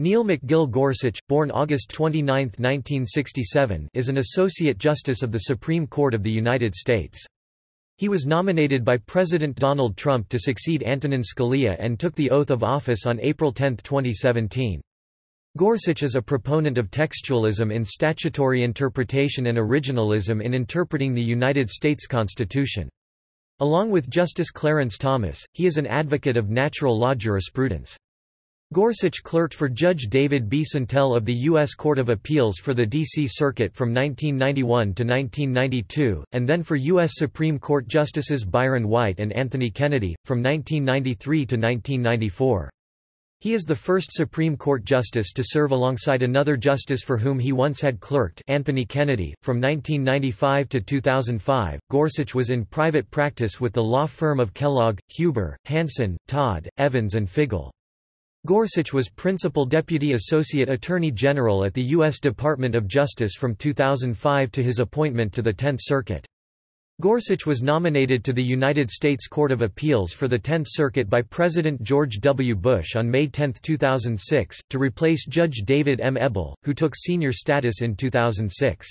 Neil McGill Gorsuch, born August 29, 1967, is an Associate Justice of the Supreme Court of the United States. He was nominated by President Donald Trump to succeed Antonin Scalia and took the oath of office on April 10, 2017. Gorsuch is a proponent of textualism in statutory interpretation and originalism in interpreting the United States Constitution. Along with Justice Clarence Thomas, he is an advocate of natural law jurisprudence. Gorsuch clerked for Judge David B. Sentelle of the U.S. Court of Appeals for the D.C. Circuit from 1991 to 1992, and then for U.S. Supreme Court Justices Byron White and Anthony Kennedy, from 1993 to 1994. He is the first Supreme Court justice to serve alongside another justice for whom he once had clerked Anthony Kennedy. From 1995 to 2005, Gorsuch was in private practice with the law firm of Kellogg, Huber, Hansen, Todd, Evans and Figel. Gorsuch was Principal Deputy Associate Attorney General at the U.S. Department of Justice from 2005 to his appointment to the Tenth Circuit. Gorsuch was nominated to the United States Court of Appeals for the Tenth Circuit by President George W. Bush on May 10, 2006, to replace Judge David M. Ebel, who took senior status in 2006.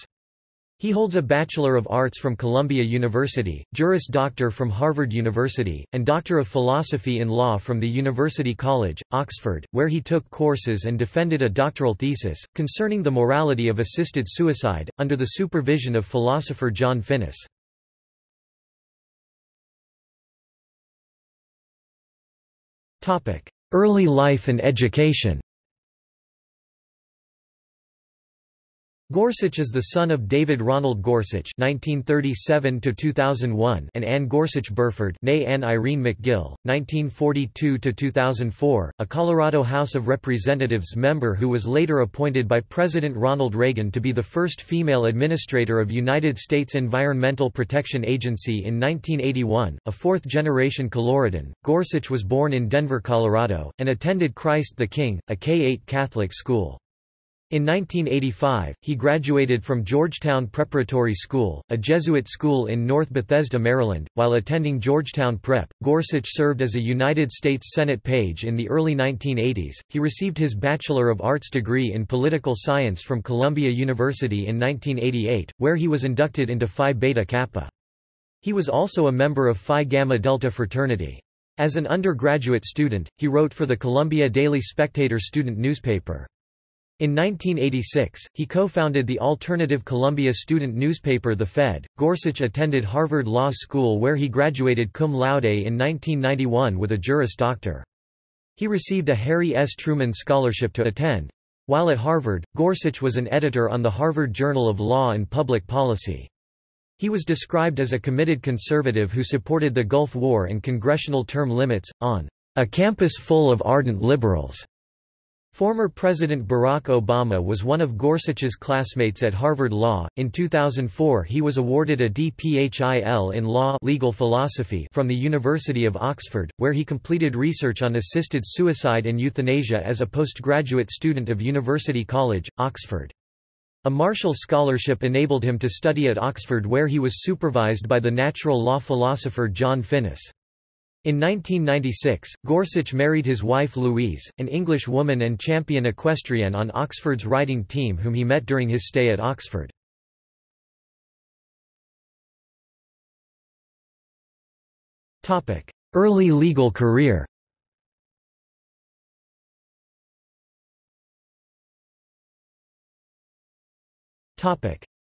He holds a Bachelor of Arts from Columbia University, Juris Doctor from Harvard University, and Doctor of Philosophy in Law from the University College, Oxford, where he took courses and defended a doctoral thesis, concerning the morality of assisted suicide, under the supervision of philosopher John Finnis. Early life and education Gorsuch is the son of David Ronald Gorsuch (1937–2001) and Anne Gorsuch Burford, née Anne Irene McGill, (1942–2004), a Colorado House of Representatives member who was later appointed by President Ronald Reagan to be the first female administrator of United States Environmental Protection Agency in 1981. A fourth-generation Coloradan, Gorsuch was born in Denver, Colorado, and attended Christ the King, a K-8 Catholic school. In 1985, he graduated from Georgetown Preparatory School, a Jesuit school in North Bethesda, Maryland. While attending Georgetown Prep, Gorsuch served as a United States Senate page in the early 1980s. He received his Bachelor of Arts degree in Political Science from Columbia University in 1988, where he was inducted into Phi Beta Kappa. He was also a member of Phi Gamma Delta fraternity. As an undergraduate student, he wrote for the Columbia Daily Spectator student newspaper. In 1986, he co-founded the alternative Columbia student newspaper The Fed. Gorsuch attended Harvard Law School where he graduated cum laude in 1991 with a Juris Doctor. He received a Harry S. Truman Scholarship to attend. While at Harvard, Gorsuch was an editor on the Harvard Journal of Law and Public Policy. He was described as a committed conservative who supported the Gulf War and congressional term limits, on a campus full of ardent liberals. Former President Barack Obama was one of Gorsuch's classmates at Harvard Law. In 2004, he was awarded a DPhil in law legal philosophy from the University of Oxford, where he completed research on assisted suicide and euthanasia as a postgraduate student of University College, Oxford. A Marshall Scholarship enabled him to study at Oxford where he was supervised by the natural law philosopher John Finnis. In 1996, Gorsuch married his wife Louise, an English woman and champion equestrian on Oxford's riding team whom he met during his stay at Oxford. Early legal career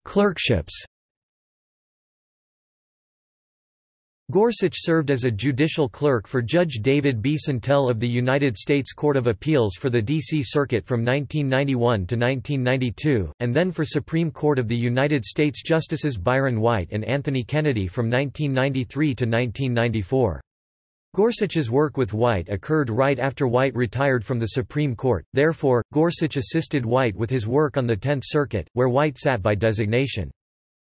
Clerkships Gorsuch served as a judicial clerk for Judge David B. Sentelle of the United States Court of Appeals for the D.C. Circuit from 1991 to 1992, and then for Supreme Court of the United States Justices Byron White and Anthony Kennedy from 1993 to 1994. Gorsuch's work with White occurred right after White retired from the Supreme Court, therefore, Gorsuch assisted White with his work on the Tenth Circuit, where White sat by designation.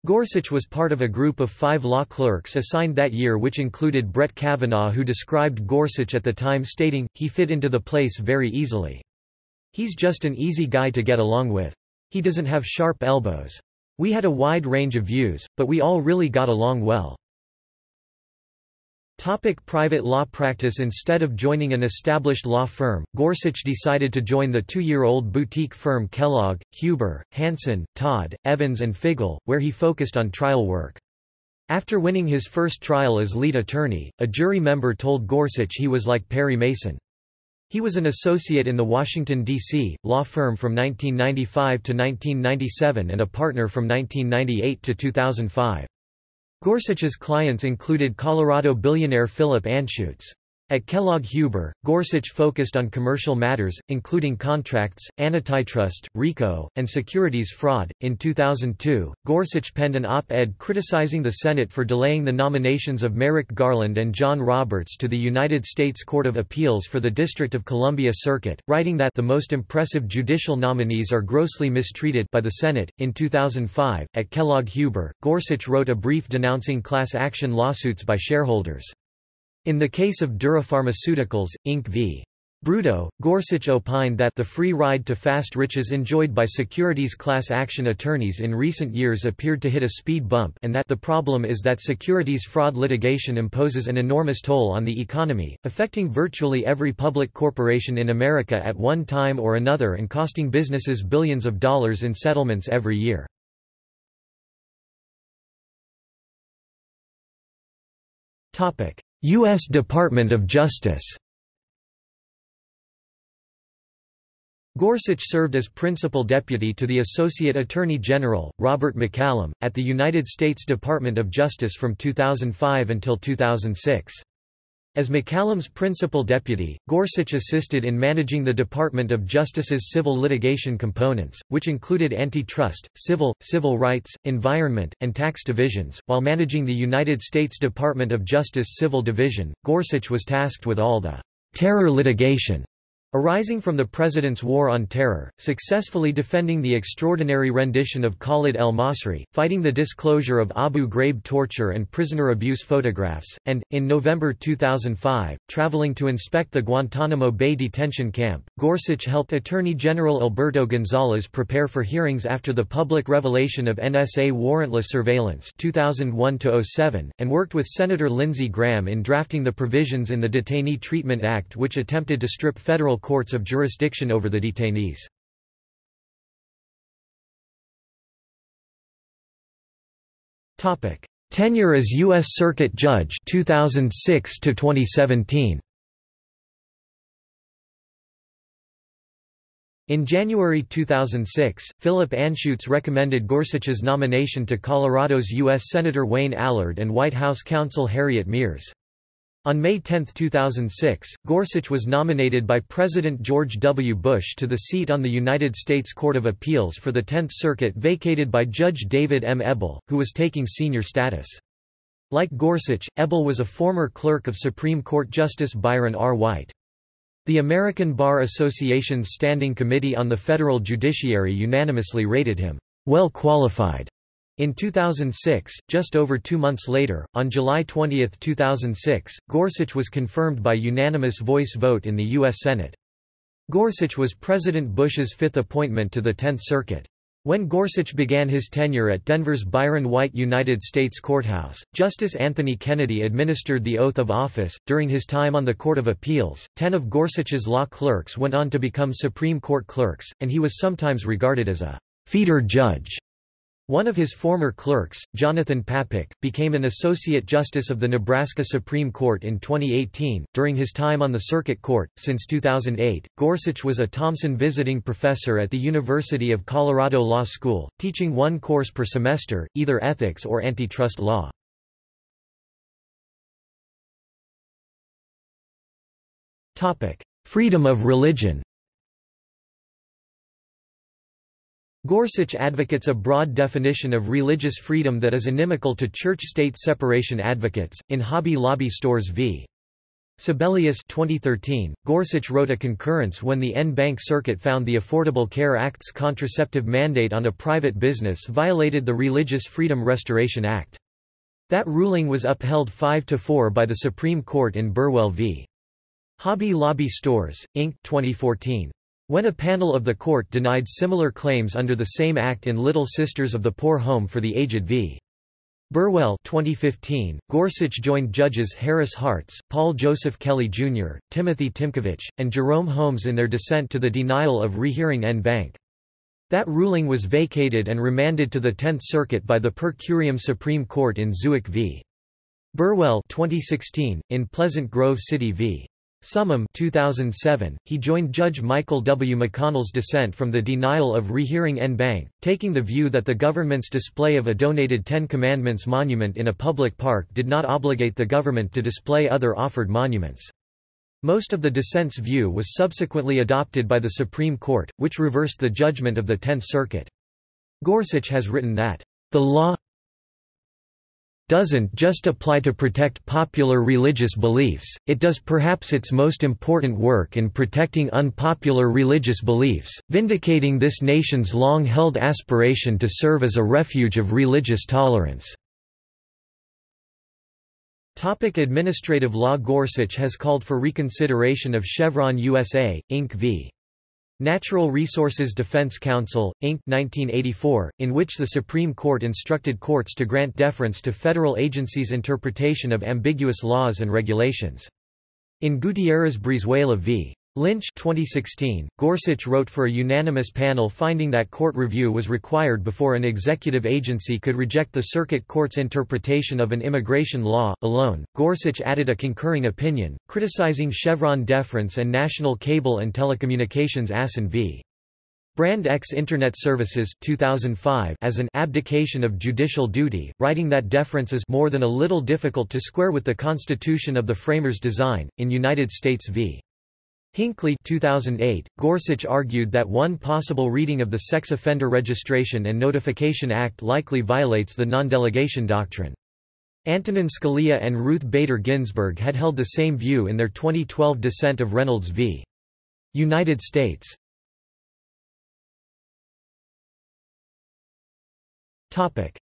Gorsuch was part of a group of five law clerks assigned that year which included Brett Kavanaugh who described Gorsuch at the time stating, he fit into the place very easily. He's just an easy guy to get along with. He doesn't have sharp elbows. We had a wide range of views, but we all really got along well. Topic private law practice Instead of joining an established law firm, Gorsuch decided to join the two-year-old boutique firm Kellogg, Huber, Hansen, Todd, Evans and Figel, where he focused on trial work. After winning his first trial as lead attorney, a jury member told Gorsuch he was like Perry Mason. He was an associate in the Washington, D.C., law firm from 1995 to 1997 and a partner from 1998 to 2005. Gorsuch's clients included Colorado billionaire Philip Anschutz. At Kellogg-Huber, Gorsuch focused on commercial matters, including contracts, antitrust, RICO, and securities fraud. In 2002, Gorsuch penned an op-ed criticizing the Senate for delaying the nominations of Merrick Garland and John Roberts to the United States Court of Appeals for the District of Columbia Circuit, writing that the most impressive judicial nominees are grossly mistreated by the Senate. In 2005, at Kellogg-Huber, Gorsuch wrote a brief denouncing class action lawsuits by shareholders. In the case of Dura Pharmaceuticals, Inc. v. Broudo, Gorsuch opined that the free ride to fast riches enjoyed by securities class action attorneys in recent years appeared to hit a speed bump and that the problem is that securities fraud litigation imposes an enormous toll on the economy, affecting virtually every public corporation in America at one time or another and costing businesses billions of dollars in settlements every year. U.S. Department of Justice Gorsuch served as principal deputy to the Associate Attorney General, Robert McCallum, at the United States Department of Justice from 2005 until 2006. As McCallum's principal deputy, Gorsuch assisted in managing the Department of Justice's civil litigation components, which included antitrust, civil, civil rights, environment, and tax divisions. While managing the United States Department of Justice Civil Division, Gorsuch was tasked with all the terror litigation Arising from the President's War on Terror, successfully defending the extraordinary rendition of Khalid el-Masri, fighting the disclosure of Abu Ghraib torture and prisoner abuse photographs, and, in November 2005, traveling to inspect the Guantanamo Bay detention camp, Gorsuch helped Attorney General Alberto Gonzales prepare for hearings after the public revelation of NSA warrantless surveillance 2001 and worked with Senator Lindsey Graham in drafting the provisions in the Detainee Treatment Act which attempted to strip federal courts of jurisdiction over the detainees. Topic: Tenure as U.S. Circuit Judge 2006 to 2017. In January 2006, Philip Anschutz recommended Gorsuch's nomination to Colorado's U.S. Senator Wayne Allard and White House counsel Harriet Miers. On May 10, 2006, Gorsuch was nominated by President George W. Bush to the seat on the United States Court of Appeals for the Tenth Circuit vacated by Judge David M. Ebel, who was taking senior status. Like Gorsuch, Ebel was a former clerk of Supreme Court Justice Byron R. White. The American Bar Association's Standing Committee on the Federal Judiciary unanimously rated him, well qualified in 2006, just over two months later, on July 20, 2006, Gorsuch was confirmed by unanimous voice vote in the U.S. Senate. Gorsuch was President Bush's fifth appointment to the Tenth Circuit. When Gorsuch began his tenure at Denver's Byron White United States Courthouse, Justice Anthony Kennedy administered the oath of office. During his time on the Court of Appeals, ten of Gorsuch's law clerks went on to become Supreme Court clerks, and he was sometimes regarded as a feeder judge one of his former clerks, Jonathan Papik, became an Associate Justice of the Nebraska Supreme Court in 2018. During his time on the Circuit Court, since 2008, Gorsuch was a Thompson Visiting Professor at the University of Colorado Law School, teaching one course per semester, either ethics or antitrust law. Freedom of religion Gorsuch advocates a broad definition of religious freedom that is inimical to church-state separation advocates. In Hobby Lobby Stores v. Sebelius 2013, Gorsuch wrote a concurrence when the en banc circuit found the Affordable Care Act's contraceptive mandate on a private business violated the Religious Freedom Restoration Act. That ruling was upheld 5–4 by the Supreme Court in Burwell v. Hobby Lobby Stores, Inc. 2014. When a panel of the court denied similar claims under the same act in Little Sisters of the Poor Home for the Aged v. Burwell 2015, Gorsuch joined judges Harris Hartz, Paul Joseph Kelly Jr., Timothy Tymkovich, and Jerome Holmes in their dissent to the denial of rehearing en banc. That ruling was vacated and remanded to the Tenth Circuit by the per curiam Supreme Court in Zubik v. Burwell 2016, in Pleasant Grove City v. Summum 2007, he joined Judge Michael W. McConnell's dissent from the denial of rehearing en banc, taking the view that the government's display of a donated Ten Commandments monument in a public park did not obligate the government to display other offered monuments. Most of the dissent's view was subsequently adopted by the Supreme Court, which reversed the judgment of the Tenth Circuit. Gorsuch has written that, "...the law doesn't just apply to protect popular religious beliefs, it does perhaps its most important work in protecting unpopular religious beliefs, vindicating this nation's long-held aspiration to serve as a refuge of religious tolerance." Topic administrative law Gorsuch has called for reconsideration of Chevron USA, Inc. v. Natural Resources Defense Council, Inc. 1984, in which the Supreme Court instructed courts to grant deference to federal agencies' interpretation of ambiguous laws and regulations. In Gutierrez Brizuela v. Lynch 2016, Gorsuch wrote for a unanimous panel finding that court review was required before an executive agency could reject the circuit court's interpretation of an immigration law, alone. Gorsuch added a concurring opinion, criticizing Chevron deference and National Cable and Telecommunications Asin v. Brand X Internet Services 2005 as an abdication of judicial duty, writing that deference is more than a little difficult to square with the Constitution of the framers' design. In United States v. Hinckley 2008, Gorsuch argued that one possible reading of the Sex Offender Registration and Notification Act likely violates the non-delegation doctrine. Antonin Scalia and Ruth Bader Ginsburg had held the same view in their 2012 dissent of Reynolds v. United States.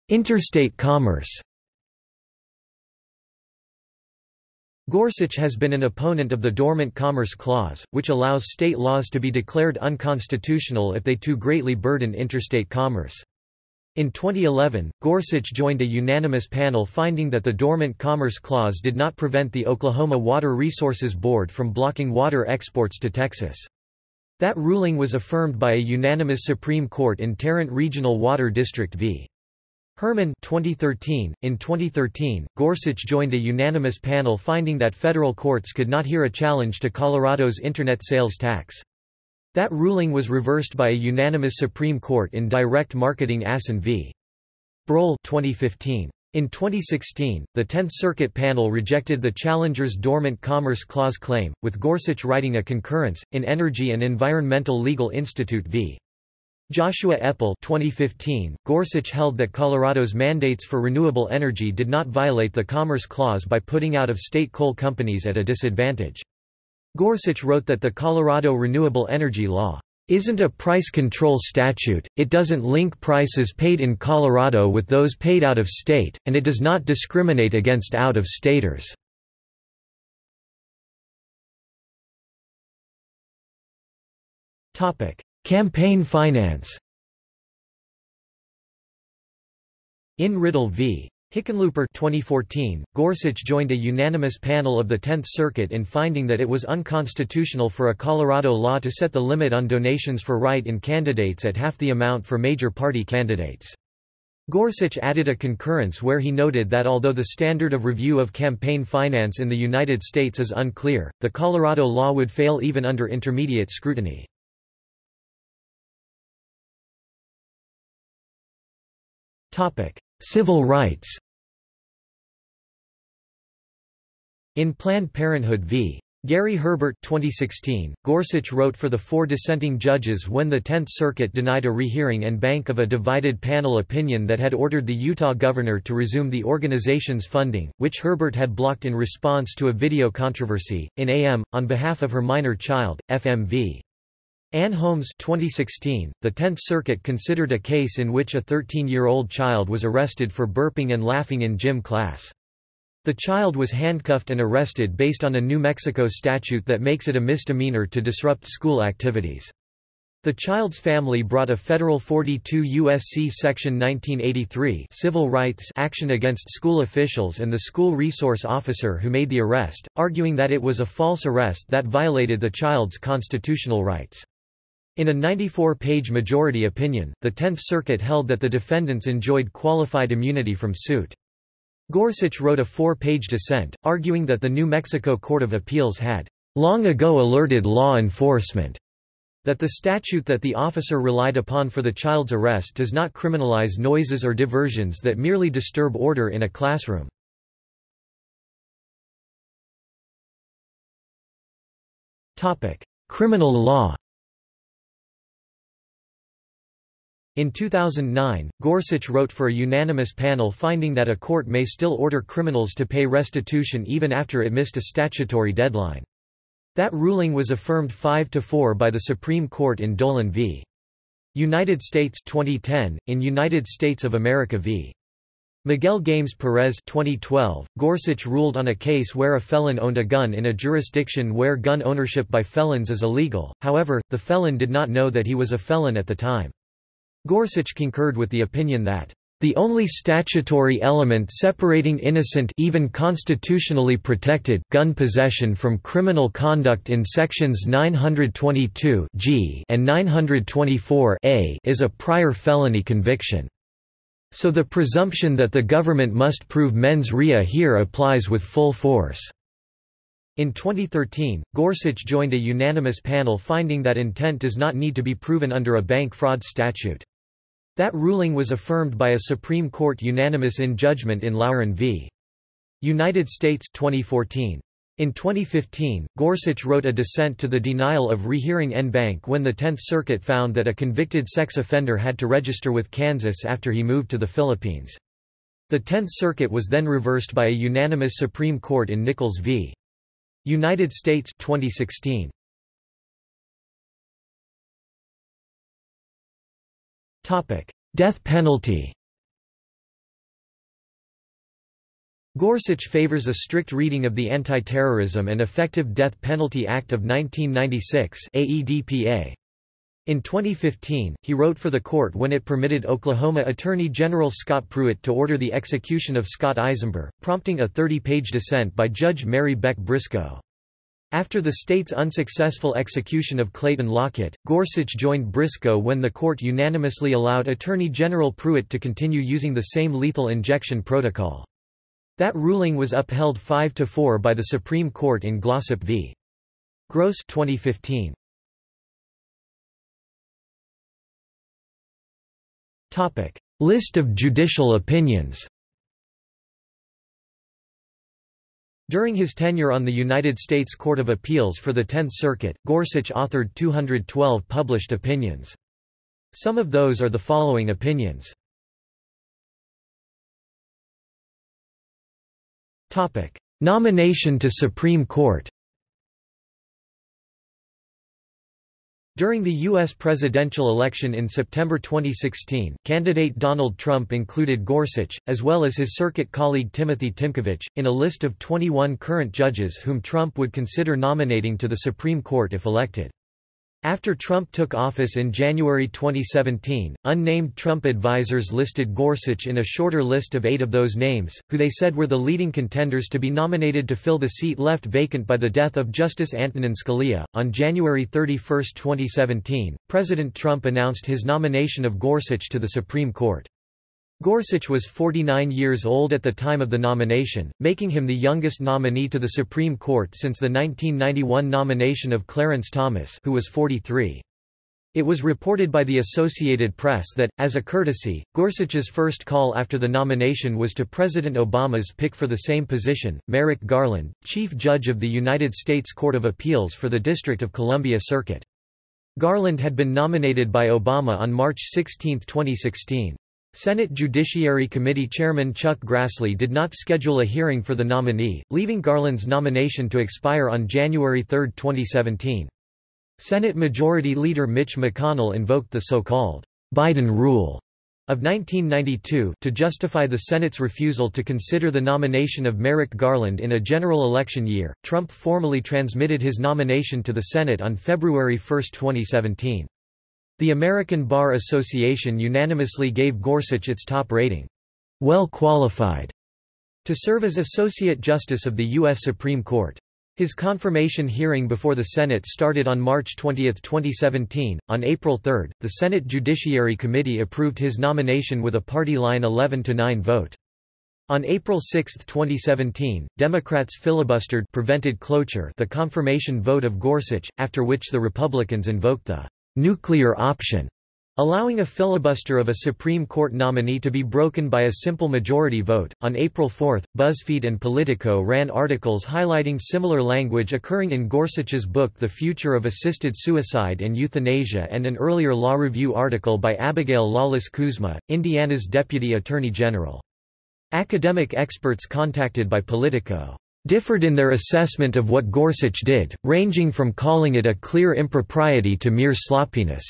Interstate commerce Gorsuch has been an opponent of the Dormant Commerce Clause, which allows state laws to be declared unconstitutional if they too greatly burden interstate commerce. In 2011, Gorsuch joined a unanimous panel finding that the Dormant Commerce Clause did not prevent the Oklahoma Water Resources Board from blocking water exports to Texas. That ruling was affirmed by a unanimous Supreme Court in Tarrant Regional Water District v. Herrmann 2013. In 2013, Gorsuch joined a unanimous panel finding that federal courts could not hear a challenge to Colorado's Internet sales tax. That ruling was reversed by a unanimous Supreme Court in Direct Marketing Asin v. Brohl 2015. In 2016, the Tenth Circuit panel rejected the challenger's Dormant Commerce Clause claim, with Gorsuch writing a concurrence, in Energy and Environmental Legal Institute v. Joshua Epel 2015, Gorsuch held that Colorado's mandates for renewable energy did not violate the Commerce Clause by putting out-of-state coal companies at a disadvantage. Gorsuch wrote that the Colorado Renewable Energy Law isn't a price control statute, it doesn't link prices paid in Colorado with those paid out of state, and it does not discriminate against out-of-staters. Campaign finance In Riddle v. Hickenlooper 2014, Gorsuch joined a unanimous panel of the Tenth Circuit in finding that it was unconstitutional for a Colorado law to set the limit on donations for write-in candidates at half the amount for major party candidates. Gorsuch added a concurrence where he noted that although the standard of review of campaign finance in the United States is unclear, the Colorado law would fail even under intermediate scrutiny. Topic: Civil rights. In Planned Parenthood v. Gary Herbert 2016, Gorsuch wrote for the four dissenting judges when the Tenth Circuit denied a rehearing and banc of a divided panel opinion that had ordered the Utah governor to resume the organization's funding, which Herbert had blocked in response to a video controversy. In AM, on behalf of her minor child, FMV. Ann Holmes 2016, the Tenth Circuit considered a case in which a 13-year-old child was arrested for burping and laughing in gym class. The child was handcuffed and arrested based on a New Mexico statute that makes it a misdemeanor to disrupt school activities. The child's family brought a federal 42 U.S.C. Section 1983 civil rights action against school officials and the school resource officer who made the arrest, arguing that it was a false arrest that violated the child's constitutional rights. In a 94-page majority opinion, the Tenth Circuit held that the defendants enjoyed qualified immunity from suit. Gorsuch wrote a four-page dissent, arguing that the New Mexico Court of Appeals had long ago alerted law enforcement that the statute that the officer relied upon for the child's arrest does not criminalize noises or diversions that merely disturb order in a classroom. Criminal law In 2009, Gorsuch wrote for a unanimous panel finding that a court may still order criminals to pay restitution even after it missed a statutory deadline. That ruling was affirmed 5 to 4 by the Supreme Court in Dolan v. United States 2010 in United States of America v. Miguel Games Perez 2012 Gorsuch ruled on a case where a felon owned a gun in a jurisdiction where gun ownership by felons is illegal. However, the felon did not know that he was a felon at the time. Gorsuch concurred with the opinion that the only statutory element separating innocent even constitutionally protected gun possession from criminal conduct in sections 922 G and 924 A is a prior felony conviction. So the presumption that the government must prove mens rea here applies with full force. In 2013, Gorsuch joined a unanimous panel finding that intent does not need to be proven under a bank fraud statute. That ruling was affirmed by a Supreme Court unanimous in judgment in Loughrin v. United States 2014. In 2015, Gorsuch wrote a dissent to the denial of rehearing en banc when the Tenth Circuit found that a convicted sex offender had to register with Kansas after he moved to the Philippines. The Tenth Circuit was then reversed by a unanimous Supreme Court in Nichols v. United States 2016. Death penalty Gorsuch favors a strict reading of the Anti-Terrorism and Effective Death Penalty Act of 1996 AEDPA. In 2015, he wrote for the court when it permitted Oklahoma Attorney General Scott Pruitt to order the execution of Scott Eizember, prompting a 30-page dissent by Judge Mary Beck Briscoe. After the state's unsuccessful execution of Clayton Lockett, Gorsuch joined Briscoe when the court unanimously allowed Attorney General Pruitt to continue using the same lethal injection protocol. That ruling was upheld 5–4 by the Supreme Court in Glossip v. Gross 2015. List of judicial opinions During his tenure on the United States Court of Appeals for the Tenth Circuit, Gorsuch authored 212 published opinions. Some of those are the following opinions. Nomination to Supreme Court During the U.S. presidential election in September 2016, candidate Donald Trump included Gorsuch, as well as his circuit colleague Timothy Tymkovich, in a list of 21 current judges whom Trump would consider nominating to the Supreme Court if elected. After Trump took office in January 2017, unnamed Trump advisers listed Gorsuch in a shorter list of eight of those names, who they said were the leading contenders to be nominated to fill the seat left vacant by the death of Justice Antonin Scalia. On January 31, 2017, President Trump announced his nomination of Gorsuch to the Supreme Court. Gorsuch was 49 years old at the time of the nomination, making him the youngest nominee to the Supreme Court since the 1991 nomination of Clarence Thomas who was 43. It was reported by the Associated Press that, as a courtesy, Gorsuch's first call after the nomination was to President Obama's pick for the same position, Merrick Garland, Chief Judge of the United States Court of Appeals for the District of Columbia Circuit. Garland had been nominated by Obama on March 16, 2016. Senate Judiciary Committee Chairman Chuck Grassley did not schedule a hearing for the nominee, leaving Garland's nomination to expire on January 3, 2017. Senate Majority Leader Mitch McConnell invoked the so-called Biden rule of 1992 to justify the Senate's refusal to consider the nomination of Merrick Garland in a general election year. Trump formally transmitted his nomination to the Senate on February 1, 2017. The American Bar Association unanimously gave Gorsuch its top rating, well qualified, to serve as Associate Justice of the U.S. Supreme Court. His confirmation hearing before the Senate started on March 20, 2017. On April 3, the Senate Judiciary Committee approved his nomination with a party line 11 to 9 vote. On April 6, 2017, Democrats filibustered prevented cloture the confirmation vote of Gorsuch, after which the Republicans invoked the nuclear option allowing a filibuster of a Supreme Court nominee to be broken by a simple majority vote. On April 4, BuzzFeed and Politico ran articles highlighting similar language occurring in Gorsuch's book The Future of Assisted Suicide and Euthanasia and an earlier Law Review article by Abigail Lawless Kuzma, Indiana's Deputy Attorney General. Academic experts contacted by Politico differed in their assessment of what Gorsuch did, ranging from calling it a clear impropriety to mere sloppiness.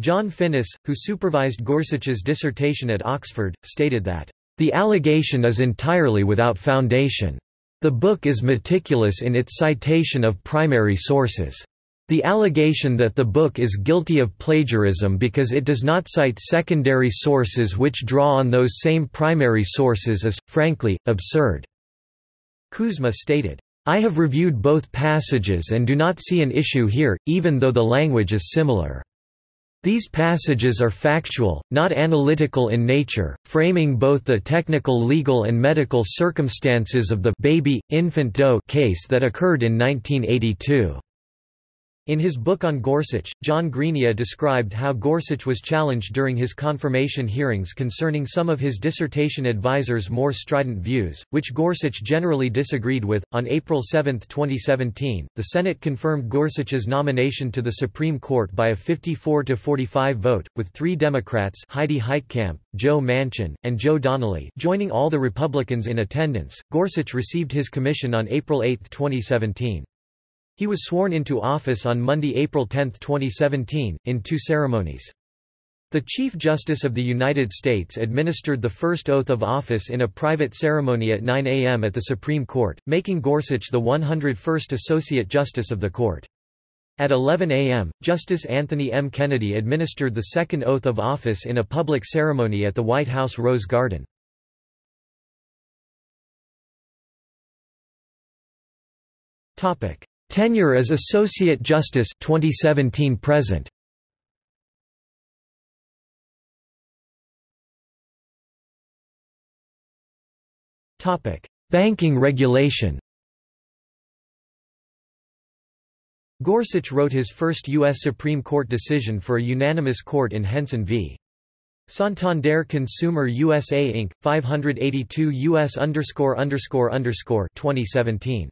John Finnis, who supervised Gorsuch's dissertation at Oxford, stated that, "...the allegation is entirely without foundation. The book is meticulous in its citation of primary sources. The allegation that the book is guilty of plagiarism because it does not cite secondary sources which draw on those same primary sources is, frankly, absurd." Kuzma stated, I have reviewed both passages and do not see an issue here, even though the language is similar. These passages are factual, not analytical in nature, framing both the technical legal and medical circumstances of the baby, infant Doe case that occurred in 1982. In his book on Gorsuch, John Greenya described how Gorsuch was challenged during his confirmation hearings concerning some of his dissertation advisors' more strident views, which Gorsuch generally disagreed with. On April 7, 2017, the Senate confirmed Gorsuch's nomination to the Supreme Court by a 54 to 45 vote, with three Democrats Heidi Heitkamp, Joe Manchin, and Joe Donnelly joining all the Republicans in attendance. Gorsuch received his commission on April 8, 2017. He was sworn into office on Monday, April 10, 2017, in two ceremonies. The Chief Justice of the United States administered the first oath of office in a private ceremony at 9 a.m. at the Supreme Court, making Gorsuch the 101st Associate Justice of the Court. At 11 a.m., Justice Anthony M. Kennedy administered the second oath of office in a public ceremony at the White House Rose Garden. Topic: Tenure as Associate Justice 2017 present. Topic: Banking regulation. Gorsuch wrote his first U.S. Supreme Court decision for a unanimous court in Henson v. Santander Consumer USA Inc. 582 U.S. 2017.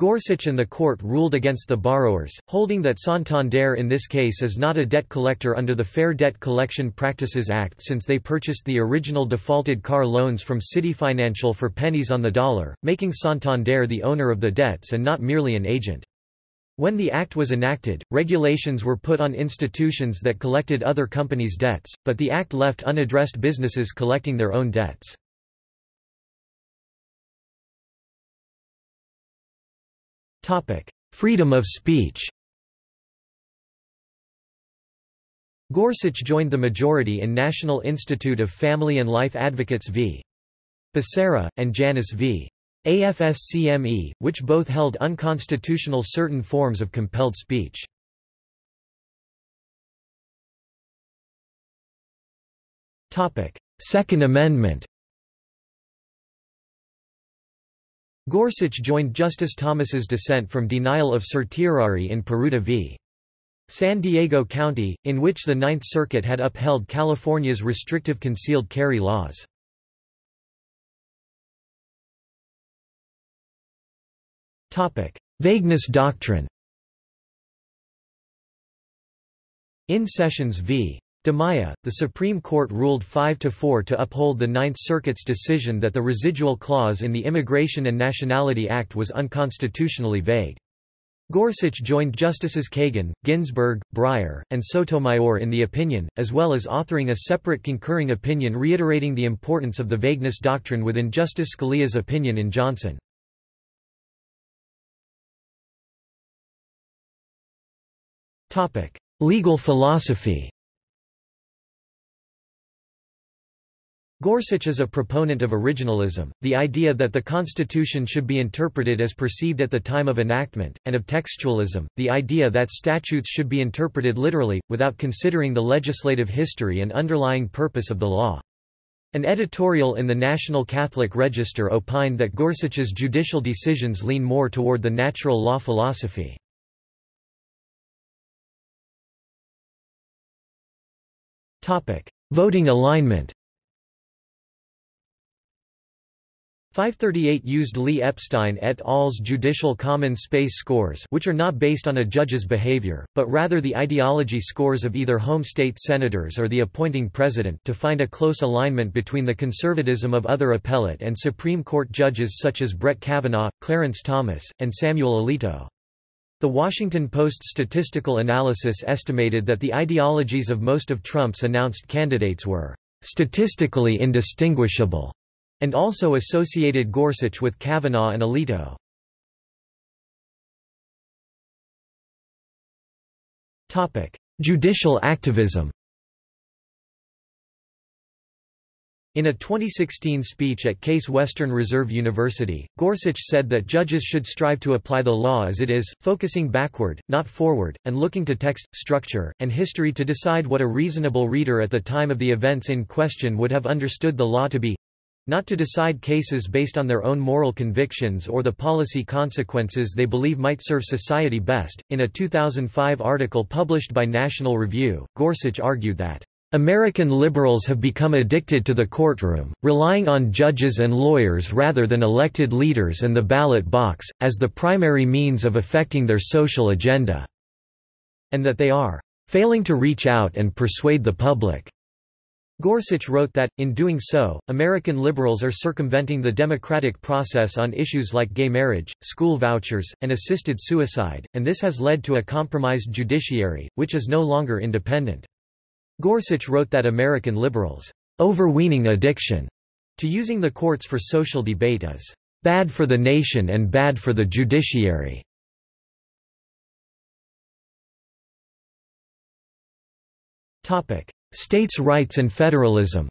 Gorsuch and the court ruled against the borrowers, holding that Santander in this case is not a debt collector under the Fair Debt Collection Practices Act since they purchased the original defaulted car loans from Citi Financial for pennies on the dollar, making Santander the owner of the debts and not merely an agent. When the act was enacted, regulations were put on institutions that collected other companies' debts, but the act left unaddressed businesses collecting their own debts. Freedom of speech Gorsuch joined the majority in National Institute of Family and Life Advocates v. Becerra, and Janus v. AFSCME, which both held unconstitutional certain forms of compelled speech. Second Amendment Gorsuch joined Justice Thomas's dissent from denial of certiorari in Peruta v. San Diego County, in which the Ninth Circuit had upheld California's restrictive concealed carry laws. Vagueness doctrine In Sessions v. Dimaya, the Supreme Court ruled 5–4 to uphold the Ninth Circuit's decision that the residual clause in the Immigration and Nationality Act was unconstitutionally vague. Gorsuch joined Justices Kagan, Ginsburg, Breyer, and Sotomayor in the opinion, as well as authoring a separate concurring opinion reiterating the importance of the vagueness doctrine within Justice Scalia's opinion in Johnson. legal philosophy. Gorsuch is a proponent of originalism, the idea that the Constitution should be interpreted as perceived at the time of enactment, and of textualism, the idea that statutes should be interpreted literally, without considering the legislative history and underlying purpose of the law. An editorial in the National Catholic Register opined that Gorsuch's judicial decisions lean more toward the natural law philosophy. Voting alignment 538 used Lee Epstein et al.'s judicial common space scores which are not based on a judge's behavior, but rather the ideology scores of either home state senators or the appointing president to find a close alignment between the conservatism of other appellate and Supreme Court judges such as Brett Kavanaugh, Clarence Thomas, and Samuel Alito. The Washington Post's statistical analysis estimated that the ideologies of most of Trump's announced candidates were statistically indistinguishable and also associated Gorsuch with Kavanaugh and Alito. Topic: Judicial activism In a 2016 speech at Case Western Reserve University, Gorsuch said that judges should strive to apply the law as it is, focusing backward, not forward, and looking to text, structure, and history to decide what a reasonable reader at the time of the events in question would have understood the law to be not to decide cases based on their own moral convictions or the policy consequences they believe might serve society best. In a 2005 article published by National Review, Gorsuch argued that American liberals have become addicted to the courtroom, relying on judges and lawyers rather than elected leaders and the ballot box, as the primary means of affecting their social agenda, and that they are failing to reach out and persuade the public. Gorsuch wrote that, in doing so, American liberals are circumventing the democratic process on issues like gay marriage, school vouchers, and assisted suicide, and this has led to a compromised judiciary, which is no longer independent. Gorsuch wrote that American liberals' overweening addiction to using the courts for social debate is bad for the nation and bad for the judiciary. Topic: States' rights and federalism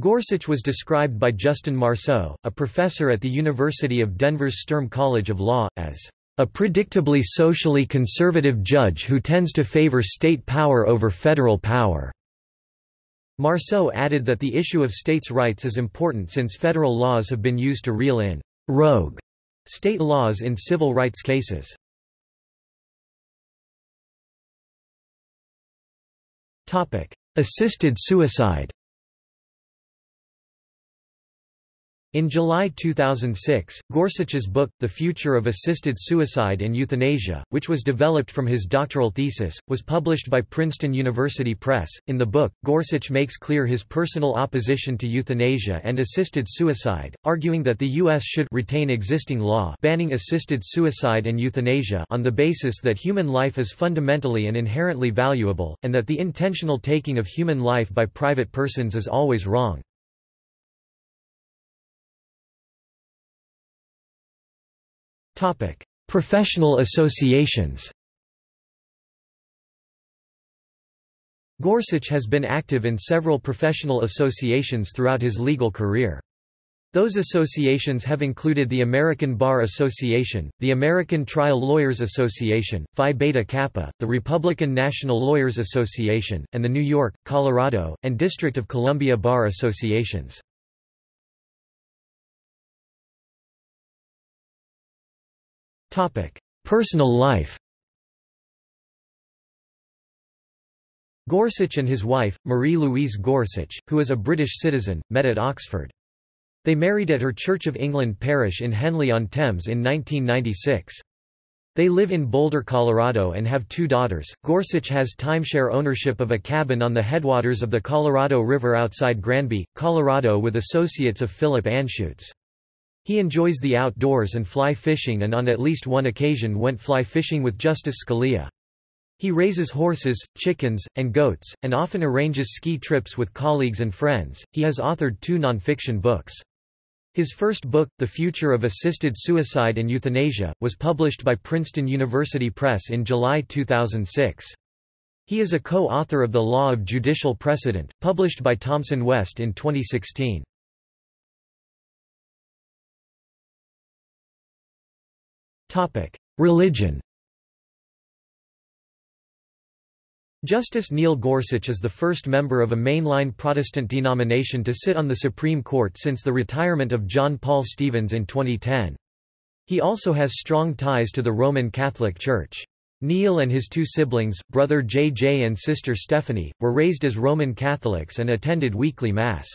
Gorsuch was described by Justin Marceau, a professor at the University of Denver's Sturm College of Law, as a predictably socially conservative judge who tends to favor state power over federal power. Marceau added that the issue of states' rights is important since federal laws have been used to reel in rogue state laws in civil rights cases. Assisted suicide In July 2006, Gorsuch's book, The Future of Assisted Suicide and Euthanasia, which was developed from his doctoral thesis, was published by Princeton University Press. In the book, Gorsuch makes clear his personal opposition to euthanasia and assisted suicide, arguing that the U.S. should retain existing law banning assisted suicide and euthanasia on the basis that human life is fundamentally and inherently valuable, and that the intentional taking of human life by private persons is always wrong. Professional associations Gorsuch has been active in several professional associations throughout his legal career. Those associations have included the American Bar Association, the American Trial Lawyers Association, Phi Beta Kappa, the Republican National Lawyers Association, and the New York, Colorado, and District of Columbia Bar Associations. Personal life Gorsuch and his wife, Marie-Louise Gorsuch, who is a British citizen, met at Oxford. They married at her Church of England parish in Henley-on-Thames in 1996. They live in Boulder, Colorado and have two daughters. Gorsuch has timeshare ownership of a cabin on the headwaters of the Colorado River outside Granby, Colorado with associates of Philip Anschutz. He enjoys the outdoors and fly fishing and on at least one occasion went fly fishing with Justice Scalia. He raises horses, chickens, and goats, and often arranges ski trips with colleagues and friends. He has authored two nonfiction books. His first book, The Future of Assisted Suicide and Euthanasia, was published by Princeton University Press in July 2006. He is a co-author of The Law of Judicial Precedent, published by Thomson West in 2016. Religion Justice Neil Gorsuch is the first member of a mainline Protestant denomination to sit on the Supreme Court since the retirement of John Paul Stevens in 2010. He also has strong ties to the Roman Catholic Church. Neil and his two siblings, brother J.J. and sister Stephanie, were raised as Roman Catholics and attended weekly Mass.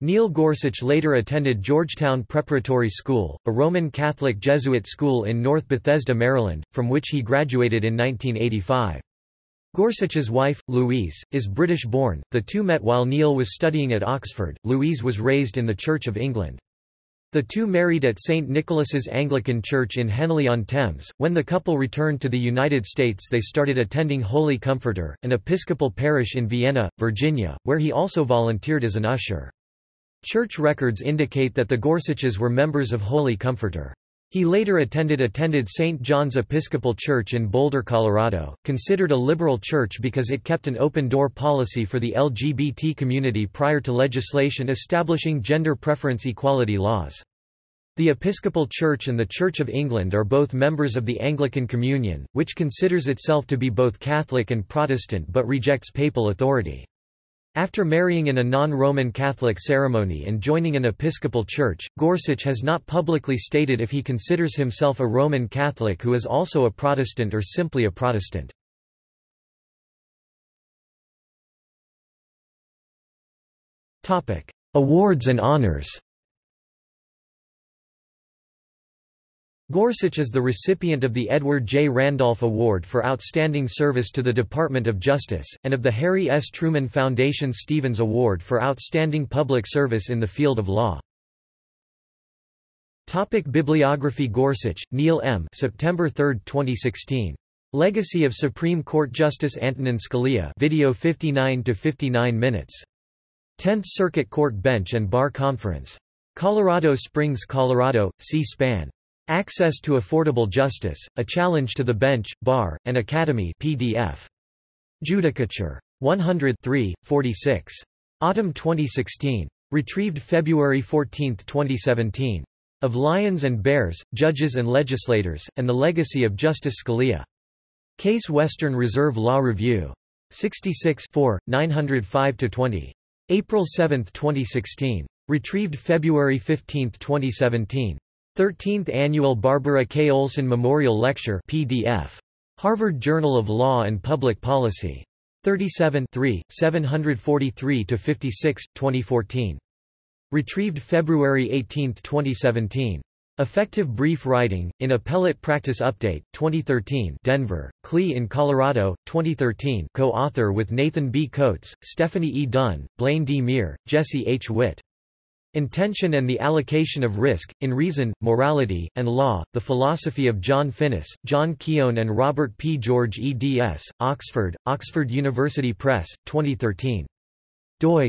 Neil Gorsuch later attended Georgetown Preparatory School, a Roman Catholic Jesuit school in North Bethesda, Maryland, from which he graduated in 1985. Gorsuch's wife, Louise, is British-born. The two met while Neil was studying at Oxford. Louise was raised in the Church of England. The two married at St. Nicholas's Anglican Church in Henley-on-Thames. When the couple returned to the United States they started attending Holy Comforter, an Episcopal parish in Vienna, Virginia, where he also volunteered as an usher. Church records indicate that the Gorsuches were members of Holy Comforter. He later attended attended St. John's Episcopal Church in Boulder, Colorado, considered a liberal church because it kept an open-door policy for the LGBT community prior to legislation establishing gender preference equality laws. The Episcopal Church and the Church of England are both members of the Anglican Communion, which considers itself to be both Catholic and Protestant but rejects papal authority. After marrying in a non-Roman Catholic ceremony and joining an Episcopal church, Gorsuch has not publicly stated if he considers himself a Roman Catholic who is also a Protestant or simply a Protestant. Awards and honors Gorsuch is the recipient of the Edmund J. Randolph Award for Outstanding Service to the Department of Justice, and of the Harry S. Truman Foundation Stevens Award for Outstanding Public Service in the Field of Law. Topic Bibliography Gorsuch, Neil M. September 3, 2016. Legacy of Supreme Court Justice Antonin Scalia video 59–59 minutes. 10th Circuit Court Bench and Bar Conference. Colorado Springs, Colorado, C-SPAN. Access to Affordable Justice, A Challenge to the Bench, Bar, and Academy PDF. Judicature. 100 3, 46. Autumn 2016. Retrieved February 14, 2017. Of Lions and Bears, Judges and Legislators, and the Legacy of Justice Scalia. Case Western Reserve Law Review. 66 905-20. April 7, 2016. Retrieved February 15, 2017. 13th Annual Barbara K. Olson Memorial Lecture PDF. Harvard Journal of Law and Public Policy. 37 743-56, 2014. Retrieved February 18, 2017. Effective Brief Writing, in Appellate Practice Update, 2013 Denver, CLE in Colorado, 2013 co-author with Nathan B. Coats, Stephanie E. Dunn, Blaine D. Meir, Jesse H. Witt. Intention and the Allocation of Risk, in Reason, Morality, and Law, The Philosophy of John Finnis, John Keown and Robert P. George eds., Oxford, Oxford University Press, 2013 doi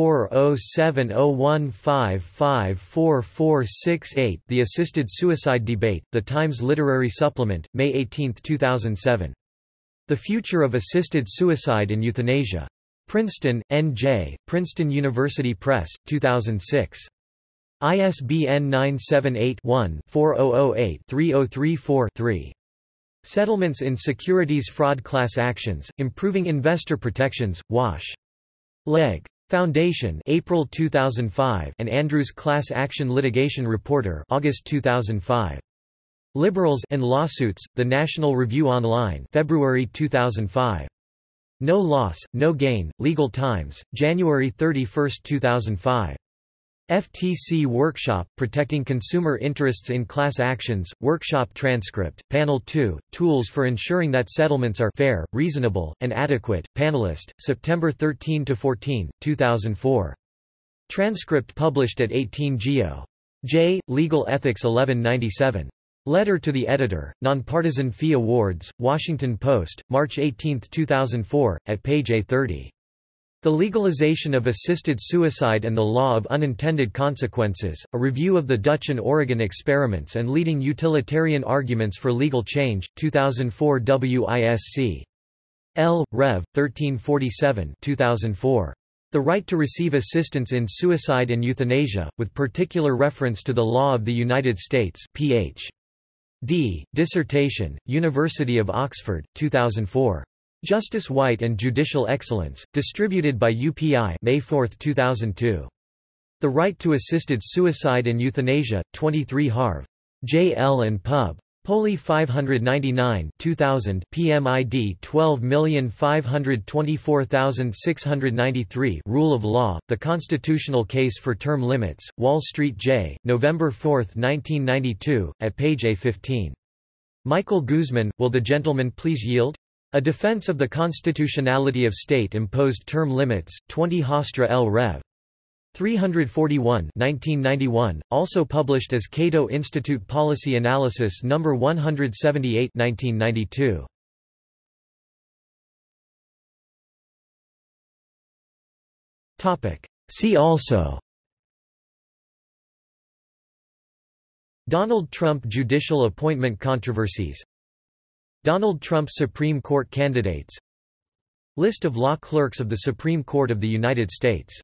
6407015544468 The Assisted Suicide Debate, The Times Literary Supplement, May 18, 2007. The Future of Assisted Suicide and Euthanasia. Princeton, N.J., Princeton University Press, 2006. ISBN 978-1-4008-3034-3. Settlements in Securities Fraud Class Actions, Improving Investor Protections, Wash. Leg. Foundation April 2005 and Andrews Class Action Litigation Reporter August 2005. Liberals and Lawsuits, The National Review Online February 2005. No Loss, No Gain, Legal Times, January 31, 2005. FTC Workshop, Protecting Consumer Interests in Class Actions, Workshop Transcript, Panel 2, Tools for Ensuring that Settlements are fair, reasonable, and adequate, Panelist, September 13–14, 2004. Transcript published at 18 Geo. J. Legal Ethics 1197. Letter to the Editor, Nonpartisan Fee Awards, Washington Post, March 18, 2004, at page A30. The Legalization of Assisted Suicide and the Law of Unintended Consequences, a review of the Dutch and Oregon experiments and leading utilitarian arguments for legal change, 2004 WISC. L. Rev. 1347 2004. The right to receive assistance in suicide and euthanasia, with particular reference to the law of the United States, Ph. D. Dissertation, University of Oxford, 2004. Justice White and Judicial Excellence, distributed by UPI May 4, 2002. The Right to Assisted Suicide and Euthanasia, 23 Harv. J. L. and Pub. Poli 599 2000 PMID 12524693 Rule of Law, The Constitutional Case for Term Limits, Wall Street J, November 4, 1992, at page A15. Michael Guzman, Will the Gentleman Please Yield? A Defense of the Constitutionality of State-Imposed Term Limits, 20 Hofstra L. Rev. 341 1991, also published as Cato Institute Policy Analysis No. 178 1992. See also Donald Trump judicial appointment controversies Donald Trump Supreme Court candidates. List of law clerks of the Supreme Court of the United States